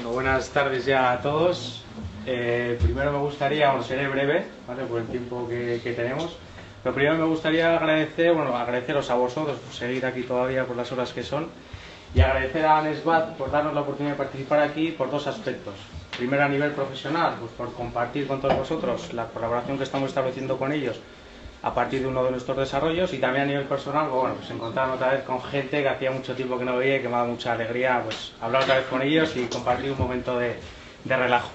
Bueno, buenas tardes ya a todos. Eh, primero me gustaría, bueno, seré breve, ¿vale? Por el tiempo que, tenemos. Pero primero me gustaría agradecer, bueno, agradeceros a vosotros por seguir aquí todavía por las horas que son y agradecer a Anesbat por darnos la oportunidad de participar aquí por dos aspectos. Primero a nivel profesional, pues por compartir con todos vosotros la colaboración que estamos estableciendo con ellos a partir de uno de nuestros desarrollos y también a nivel personal, pues, bueno, pues encontrarme otra vez con gente que hacía mucho tiempo que no veía y que me ha dado mucha alegría pues hablar otra vez con ellos y compartir un momento de, de relajo.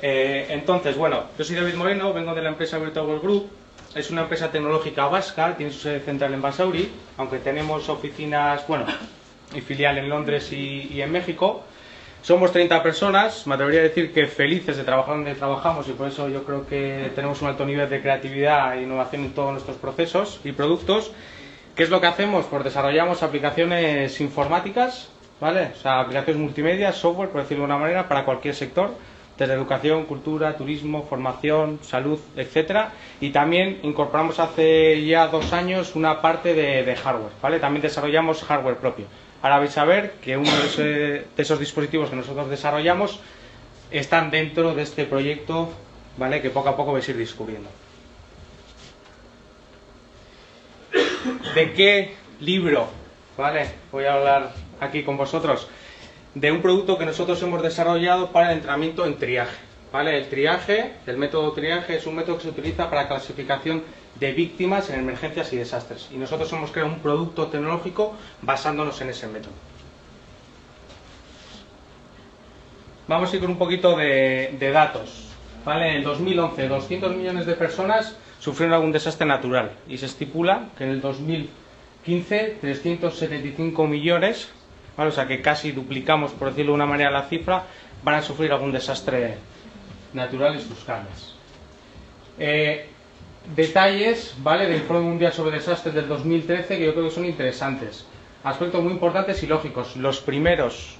Eh, entonces, bueno, yo soy David Moreno, vengo de la empresa Virtual Group, es una empresa tecnológica vasca, tiene su sede central en Basauri, aunque tenemos oficinas, bueno, y filial en Londres y, y en México. Somos 30 personas, me atrevería a decir que felices de trabajar donde trabajamos y por eso yo creo que tenemos un alto nivel de creatividad e innovación en todos nuestros procesos y productos. ¿Qué es lo que hacemos? Pues desarrollamos aplicaciones informáticas, ¿vale? O sea, aplicaciones multimedia, software, por decirlo de una manera, para cualquier sector, desde educación, cultura, turismo, formación, salud, etcétera. Y también incorporamos hace ya dos años una parte de, de hardware, ¿vale? También desarrollamos hardware propio. Ahora vais a ver que uno de, esos dispositivos que nosotros desarrollamos están dentro de este proyecto, ¿vale? Que poco a poco vais a ir descubriendo. ¿De qué libro, ¿vale? Voy a hablar aquí con vosotros de un producto que nosotros hemos desarrollado para el entrenamiento en triaje. El triaje, el método triaje es un método que se utiliza para la clasificación de víctimas en emergencias y desastres. Y nosotros hemos creado un producto tecnológico basándonos en ese método. Vamos a ir con un poquito de, datos. ¿vale? En 2011, 200 millones de personas sufrieron algún desastre natural y se estipula que en el 2015 375 millones, o sea que casi duplicamos, por decirlo de una manera, la cifra, van a sufrir algún desastre natural en sus calles. Eh, detalles, ¿vale? Del Informe Mundial sobre Desastres del 2013 que yo creo que son interesantes. Aspectos muy importantes y lógicos. Los primeros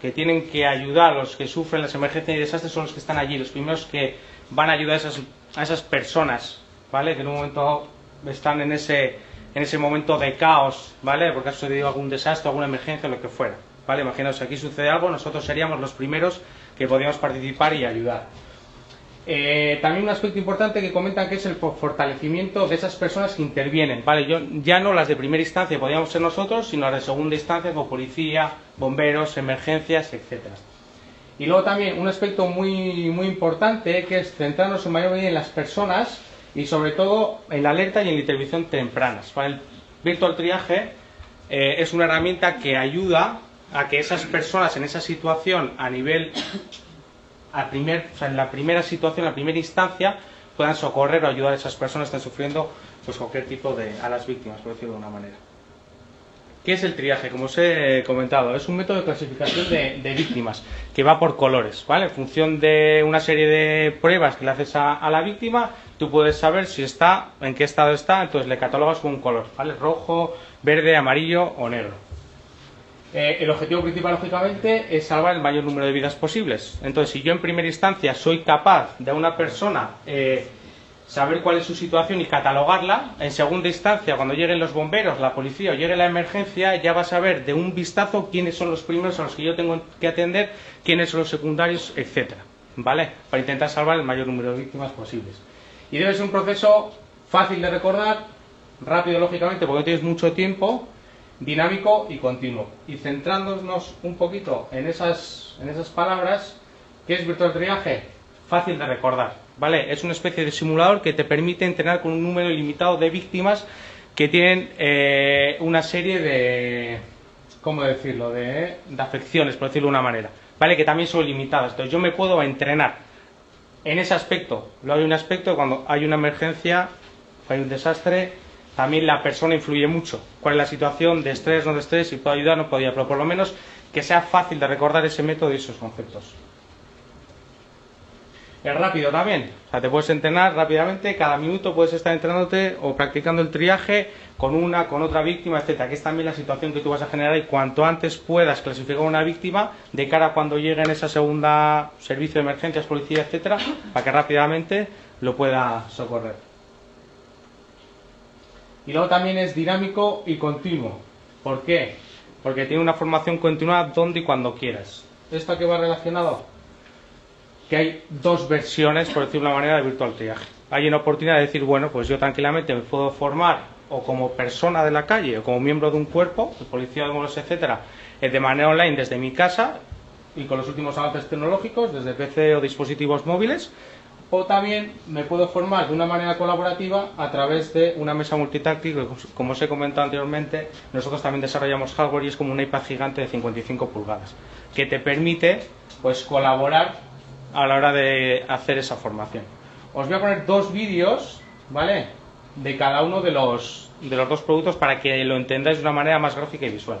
que tienen que ayudar a los que sufren las emergencias y desastres son los que están allí, los primeros que van a ayudar a esas, a esas personas, ¿vale? Que en un momento están en ese, en ese momento de caos, ¿vale? Porque ha sucedido algún desastre, alguna emergencia, lo que fuera, ¿vale? Imaginaos, aquí sucede algo, nosotros seríamos los primeros que podríamos participar y ayudar. Eh, también un aspecto importante que comentan que es el fortalecimiento de esas personas que intervienen, ¿vale? Yo, ya no las de primera instancia podríamos ser nosotros, sino las de segunda instancia como policía, bomberos, emergencias, etcétera. Y luego también un aspecto muy, muy importante que es centrarnos en mayor medida en las personas y sobre todo en la alerta y en la intervención tempranas. Para el virtual triaje eh, es una herramienta que ayuda a que esas personas en esa situación a nivel primer, o sea, en la primera situación, en la primera instancia, puedan socorrer o ayudar a esas personas que están sufriendo pues, cualquier tipo de. a las víctimas, por decirlo de una manera. ¿Qué es el triaje? Como os he comentado, es un método de clasificación de, de, víctimas que va por colores, ¿vale? En función de una serie de pruebas que le haces a, a, la víctima, tú puedes saber si está, en qué estado está, entonces le catalogas con un color, ¿vale? Rojo, verde, amarillo o negro. Eh, el objetivo principal, lógicamente, es salvar el mayor número de vidas posibles. Entonces, si yo en primera instancia soy capaz de una persona eh, saber cuál es su situación y catalogarla, en segunda instancia, cuando lleguen los bomberos, la policía o llegue la emergencia, ya va a saber de un vistazo quiénes son los primeros a los que yo tengo que atender, quiénes son los secundarios, etcétera, ¿vale? Para intentar salvar el mayor número de víctimas posibles. Y debe ser un proceso fácil de recordar, rápido, lógicamente, porque no tienes mucho tiempo, dinámico y continuo. Y centrándonos un poquito en esas, en esas palabras, ¿qué es virtual triaje? Fácil de recordar, ¿vale? Es una especie de simulador que te permite entrenar con un número ilimitado de víctimas que tienen eh, una serie de, ¿cómo decirlo?, de, de afecciones, por decirlo de una manera, ¿vale? Que también son limitadas. Entonces yo me puedo entrenar en ese aspecto. Luego hay un aspecto cuando hay una emergencia, hay un desastre, también la persona influye mucho. ¿Cuál es la situación de estrés, no de estrés? Si puedo ayudar, no ayudar. Pero por lo menos que sea fácil de recordar ese método y esos conceptos. Es rápido también. O sea, te puedes entrenar rápidamente. Cada minuto puedes estar entrenándote o practicando el triaje con una, con otra víctima, etcétera. Que es también la situación que tú vas a generar y cuanto antes puedas clasificar una víctima de cara a cuando llegue en esa segunda servicio de emergencias, policía, etcétera, para que rápidamente lo pueda socorrer. Y luego también es dinámico y continuo. ¿Por qué? Porque tiene una formación continua donde y cuando quieras. ¿Esto que va relacionado? Que hay dos versiones, por decirlo de una manera, de virtual triaje. Hay una oportunidad de decir, bueno, pues yo tranquilamente me puedo formar o como persona de la calle o como miembro de un cuerpo, de policía de modos, etcétera, eh, de manera online desde mi casa y con los últimos avances tecnológicos, desde PC o dispositivos móviles, o también me puedo formar de una manera colaborativa a través de una mesa multitáctil, como os he comentado anteriormente, nosotros también desarrollamos hardware y es como un iPad gigante de 55 pulgadas, que te permite pues colaborar a la hora de hacer esa formación. Os voy a poner dos vídeos, ¿vale? De cada uno de los, de los dos productos para que lo entendáis de una manera más gráfica y visual.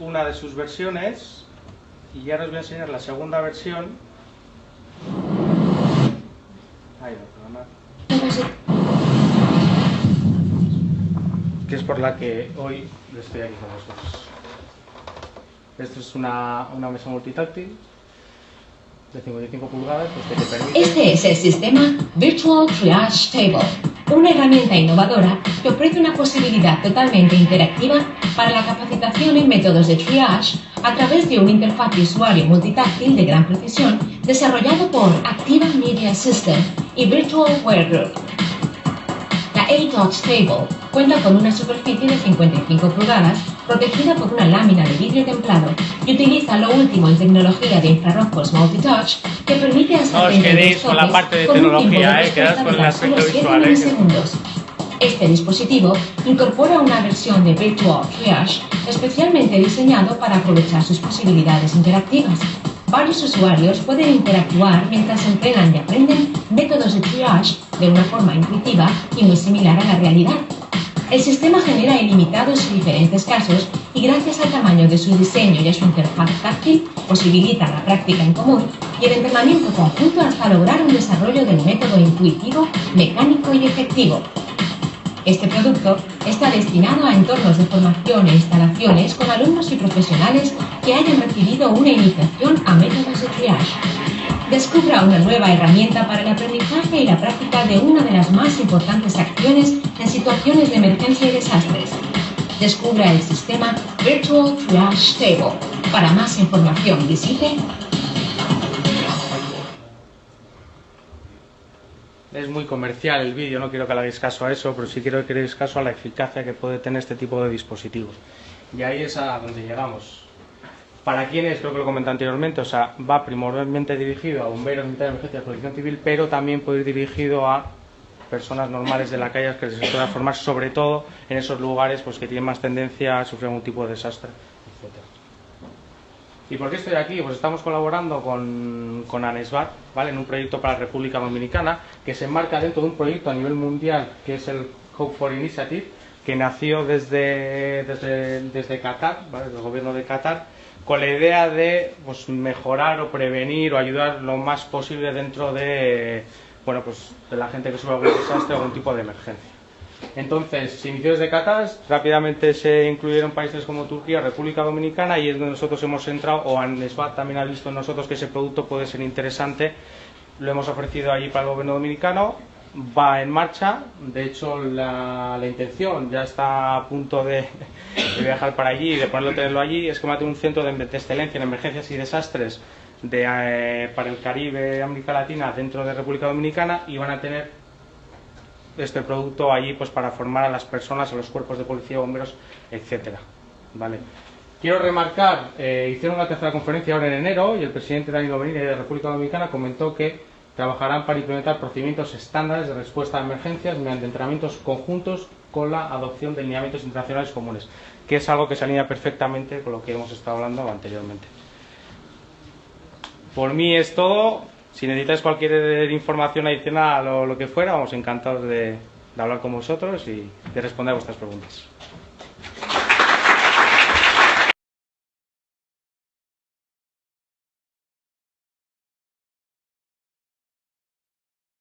una de sus versiones y ya os voy a enseñar la segunda versión. Que es por la que hoy estoy aquí con vosotros. Esto es una, una mesa multitáctil de 55 pulgadas pues que te permite... Este es el sistema Virtual Triage Table una herramienta innovadora que ofrece una posibilidad totalmente interactiva para la capacitación en métodos de triage a través de un interfaz de usuario multitáctil de gran precisión desarrollado por Activa Media System y Virtual Wear Group. La A-Touch Table cuenta con una superficie de 55 pulgadas protegida por una lámina de vidrio templado y utiliza lo último en tecnología de infrarrojos multitouch que permite hasta os quedéis con la parte de tecnología, eh, quedad con el aspecto visual. Eh. Este dispositivo incorpora una versión de Virtual Triage especialmente diseñado para aprovechar sus posibilidades interactivas. Varios usuarios pueden interactuar mientras entrenan y aprenden métodos de triage de una forma intuitiva y muy similar a la realidad. El sistema genera ilimitados y diferentes casos y gracias al tamaño de su diseño y a su interfaz táctil posibilita la práctica en común y el entrenamiento conjunto hasta lograr un desarrollo del método intuitivo, mecánico y efectivo. Este producto está destinado a entornos de formación e instalaciones con alumnos y profesionales que hayan recibido una iniciación a métodos de triage descubra una nueva herramienta para el aprendizaje y la práctica de una de las más importantes acciones en situaciones de emergencia y desastres. Descubra el sistema Virtual Triage Table. Para más información visite es muy comercial el vídeo, no quiero que le hagáis caso a eso, pero sí quiero que le hagáis caso a la eficacia que puede tener este tipo de dispositivos. Y ahí es a donde llegamos. ¿Para quiénes? Creo que lo comenté anteriormente, o sea, va primordialmente dirigido a bomberos, de emergencia, protección civil, pero también puede ir dirigido a personas normales de la calle que se puedan formar, sobre todo en esos lugares pues, que tienen más tendencia a sufrir algún tipo de desastre, etc. ¿Y por qué estoy aquí? Pues estamos colaborando con, con ¿vale? en un proyecto para la República Dominicana que se enmarca dentro de un proyecto a nivel mundial que es el Hope for Initiative, que nació desde, desde, desde Qatar, ¿vale? del gobierno de Qatar, con la idea de pues, mejorar o prevenir o ayudar lo más posible dentro de, bueno, pues, de la gente que sufre algún desastre o algún tipo de emergencia. Entonces, se inició desde Qatar, rápidamente se incluyeron países como Turquía, República Dominicana y es donde nosotros hemos entrado, o ANESBAT también ha visto en nosotros que ese producto puede ser interesante, lo hemos ofrecido allí para el gobierno dominicano, va en marcha. De hecho, la, intención ya está a punto de, viajar para allí y de ponerlo tenerlo allí. Es que tener un centro de, excelencia en emergencias y desastres de, eh, para el Caribe, América Latina, dentro de República Dominicana y van a tener este producto allí pues para formar a las personas, a los cuerpos de policía, bomberos, etcétera. ¿Vale? Quiero remarcar, eh, hicieron una tercera conferencia ahora en enero y el presidente Danilo Benítez de República Dominicana comentó que trabajarán para implementar procedimientos estándares de respuesta a emergencias mediante entrenamientos conjuntos con la adopción de lineamientos internacionales comunes, que es algo que se alinea perfectamente con lo que hemos estado hablando anteriormente. Por mí es todo. Si necesitáis cualquier información adicional o lo que fuera, vamos encantados de, de hablar con vosotros y de responder a vuestras preguntas.